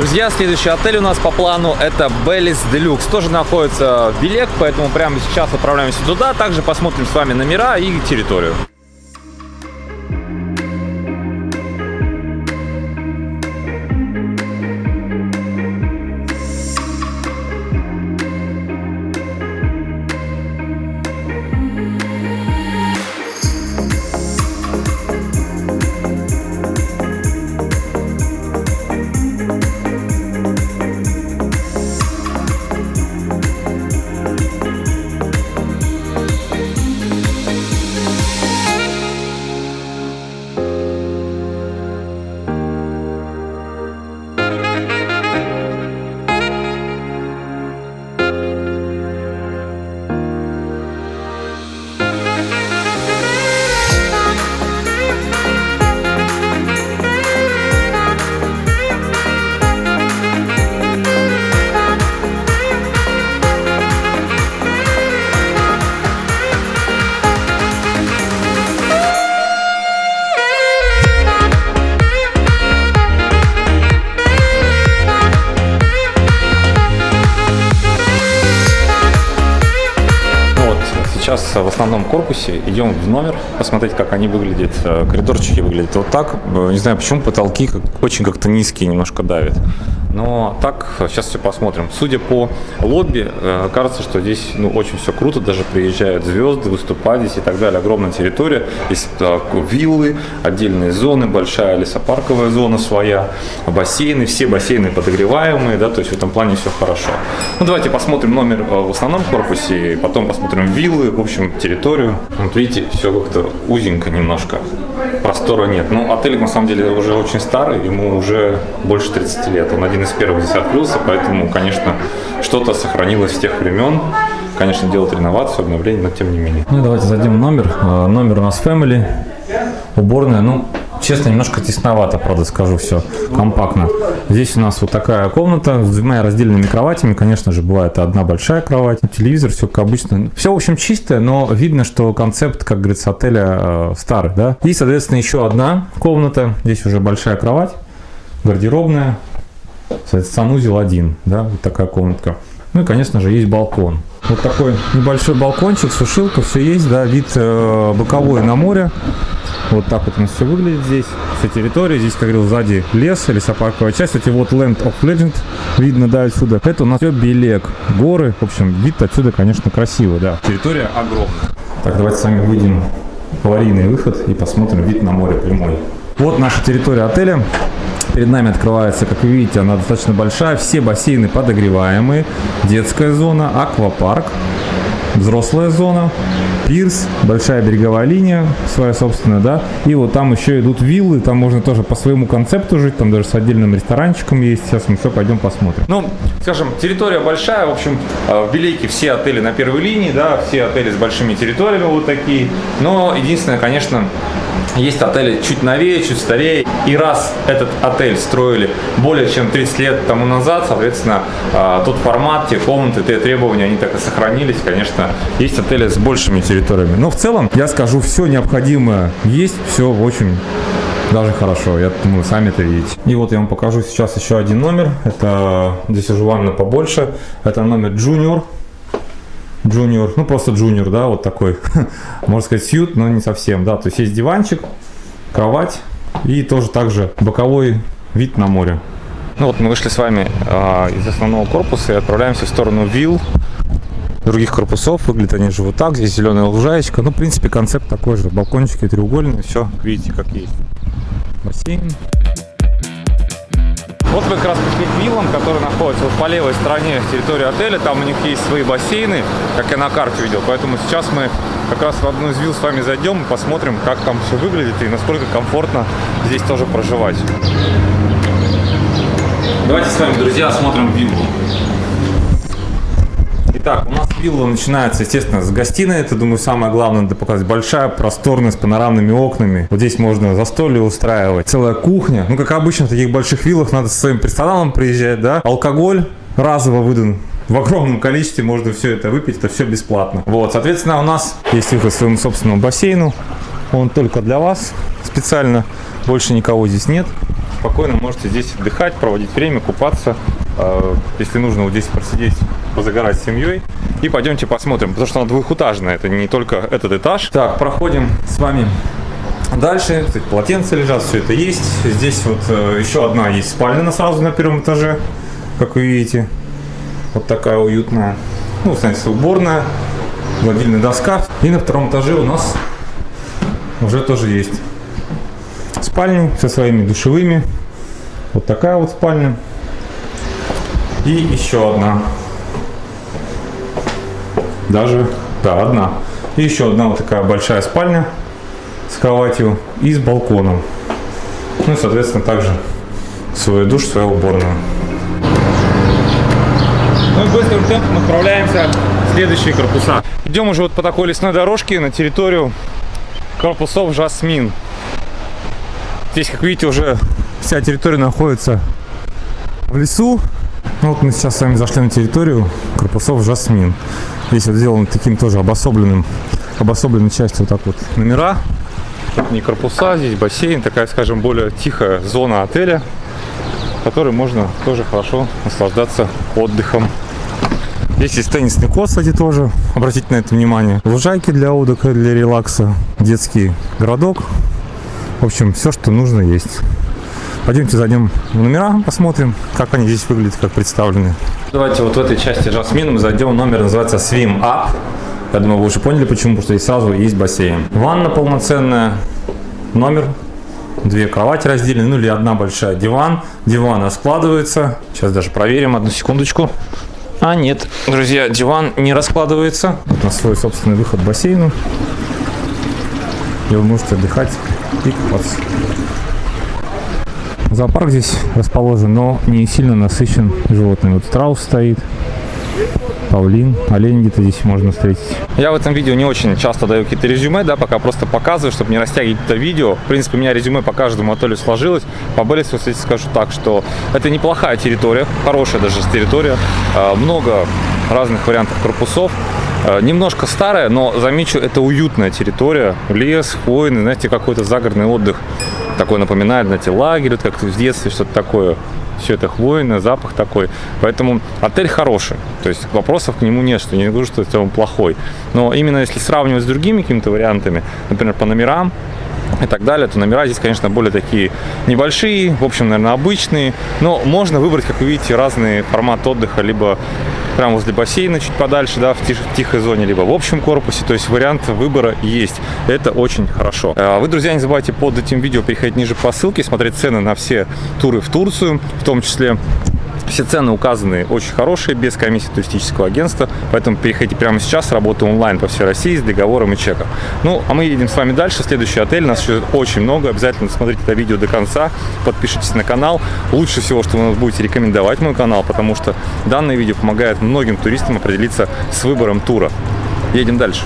Друзья, следующий отель у нас по плану это Беллис Делюкс. Тоже находится в Белек, поэтому прямо сейчас отправляемся туда. Также посмотрим с вами номера и территорию. Сейчас в основном корпусе идем в номер посмотреть, как они выглядят. Э, Коридорчики выглядят вот так. Э, Не знаю, почему потолки очень как-то низкие, немножко давят. Но так, сейчас все посмотрим. Судя по лобби, э, кажется, что здесь ну, очень все круто. Даже приезжают звезды, выступать здесь и так далее. Огромная территория. Есть так, виллы, отдельные зоны, большая лесопарковая зона своя, бассейны. Все бассейны подогреваемые, да, то есть в этом плане все хорошо. Ну, давайте посмотрим номер э, в основном корпусе, потом посмотрим виллы, в общем, территорию. Вот видите, все как-то узенько немножко. Простора нет. Ну, отель на самом деле уже очень старый, ему уже больше 30 лет. Он один из первых здесь открылся, поэтому, конечно, что-то сохранилось с тех времен. Конечно, делать реновацию, обновление, но тем не менее. Ну и давайте в номер. Э, Номер у нас Family, уборная. Ну, честно, немножко тесновато, правда, скажу все компактно. Здесь у нас вот такая комната с двумя раздельными кроватями. Конечно же, бывает одна большая кровать, телевизор, все как обычно. Все, в общем, чистое, но видно, что концепт, как говорится, отеля э, старый, да. И, соответственно, еще одна комната. Здесь уже большая кровать, гардеробная, санузел один, да, вот такая комнатка. Ну и, конечно же, есть балкон. Вот такой небольшой балкончик, сушилка, все есть, да, вид э, боковой на море. Вот так вот у нас все выглядит здесь. Вся территория. Здесь, как говорил, сзади лес, лесопарковая часть. Кстати, вот Land of Legend видно, да, отсюда. Это у нас все Белек. Горы. В общем, вид отсюда, конечно, красивый, да. Территория огромная. Так, давайте с вами выйдем в аварийный выход и посмотрим вид на море прямой. Вот наша территория отеля. Перед нами открывается, как вы видите, она достаточно большая. Все бассейны подогреваемые. Детская зона, аквапарк, взрослая зона, пирс, большая береговая линия своя собственная, да. И вот там еще идут виллы, там можно тоже по своему концепту жить, там даже с отдельным ресторанчиком есть. Сейчас мы все пойдем посмотрим. Ну, скажем, территория большая, в общем, э, в Белейке все отели на первой линии, да, все отели с большими территориями вот такие. Но единственное, конечно, есть отели чуть новее, чуть старее. И раз этот отель строили более чем 30 лет тому назад, соответственно, а, тот формат, те комнаты, те требования, они так и сохранились. Конечно, есть отели с большими территориями. Но в целом, я скажу, все необходимое есть, все очень даже хорошо, я думаю, сами это видите. И вот я вам покажу сейчас еще один номер. Это здесь уже ванна побольше. Это номер Junior. Junior, ну просто Junior, да, вот такой, можно сказать, сьют, но не совсем, да, то есть есть диванчик, кровать и тоже также боковой вид на море. Ну вот мы вышли с вами а, из основного корпуса и отправляемся в сторону вилл других корпусов. Выглядят они же вот так, здесь зеленая лужаечка, ну, в принципе, концепт такой же, балкончики треугольные, все, видите, как есть. Бассейн. Вот мы как раз пришли виллам, которые находятся вот по левой стороне территории отеля. Там у них есть свои бассейны, как я на карте видел. Поэтому сейчас мы как раз в одну из вилл с вами зайдем и посмотрим, как там все выглядит и насколько комфортно здесь тоже проживать. Давайте с вами, друзья, осмотрим виллу. Итак, у нас вилла начинается, естественно, с гостиной. Это, думаю, самое главное надо показать. Большая, просторная, с панорамными окнами. Вот здесь можно застолье устраивать. Целая кухня. Ну, как обычно, в таких больших виллах надо со своим персоналом приезжать, да. Алкоголь разово выдан в огромном количестве можно все это выпить, это все бесплатно. Вот, соответственно, у нас есть выход к своему собственному бассейну. Он только для вас специально. Больше никого здесь нет. спокойно можете здесь отдыхать, проводить время, купаться. Э, если нужно вот здесь просидеть, позагорать с семьей. И пойдемте посмотрим, потому что она двухэтажная, это не только этот этаж. Так, проходим с вами Дальше, кстати, полотенца лежат, все это есть. Здесь вот э, еще одна есть спальня сразу на первом этаже, как вы видите. Вот такая уютная. Ну, знаете, уборная, гладильная доска. И на втором этаже у нас уже тоже есть спальни со своими душевыми. Вот такая вот спальня. И еще одна. Даже, да, одна. И еще одна вот такая большая спальня с кроватью и с балконом. Ну и, соответственно, также свой душ, свою уборную. Ну и быстрым темпом отправляемся в следующие корпуса. Идем уже вот по такой лесной дорожке на территорию корпусов Жасмин. Здесь, как видите, уже вся территория находится в лесу. Ну, вот мы сейчас с вами зашли на территорию корпусов Жасмин. Здесь вот сделан таким тоже обособленным, обособленной частью вот так вот номера не корпуса, здесь бассейн, такая, скажем, более тихая зона отеля, в которой можно тоже хорошо наслаждаться отдыхом. Здесь есть теннисный корт, кстати, тоже. Обратите на это внимание. Лужайки для отдыха, для релакса. Детский городок. В общем, все, что нужно есть. Пойдемте зайдем в номера, посмотрим, как они здесь выглядят, как представлены. Давайте вот в этой части Жасмин мы зайдем. Номер называется Swim Up. Я думаю, вы уже поняли почему, потому что здесь сразу есть бассейн. Ванна полноценная, номер, две кровати разделены, ну или одна большая диван. Диван раскладывается. Сейчас даже проверим, одну секундочку. А нет, друзья, диван не раскладывается. На свой собственный выход в бассейну. И вы можете отдыхать и купаться. Зоопарк здесь расположен, но не сильно насыщен животными. Вот страус стоит, павлин, олень где-то здесь можно встретить. Я в этом видео не очень часто даю какие-то резюме, да, пока просто показываю, чтобы не растягивать это видео. В принципе, у меня резюме по каждому отелю сложилось. По Беллису, кстати, скажу так, что это неплохая территория, хорошая даже территория, а, много разных вариантов корпусов. А, немножко старая, но замечу, это уютная территория. Лес, хвойный, знаете, какой-то загородный отдых. Такой напоминает, знаете, лагерь, как в детстве, что-то такое все это хвойное, запах такой. Поэтому отель хороший, то есть вопросов к нему нет, что не говорю, что он плохой. Но именно если сравнивать с другими какими-то вариантами, например, по номерам, и так далее, то номера здесь, конечно, более такие небольшие, в общем, наверное, обычные, но можно выбрать, как вы видите, разный формат отдыха, либо прямо возле бассейна, чуть подальше, да, в, тих, тихой зоне, либо в общем корпусе. То есть вариант выбора есть. Это очень хорошо. А вы, друзья, не забывайте под этим видео переходить ниже по ссылке, смотреть цены на все туры в Турцию, в том числе все цены указаны очень хорошие, без комиссии туристического агентства, поэтому переходите прямо сейчас, работаем онлайн по всей России с договором и чеком. Ну, а мы едем с вами дальше, следующий отель, нас еще очень много, обязательно смотрите это видео до конца, подпишитесь на канал. Лучше всего, что вы нас будете рекомендовать мой канал, потому что данное видео помогает многим туристам определиться с выбором тура. Едем дальше.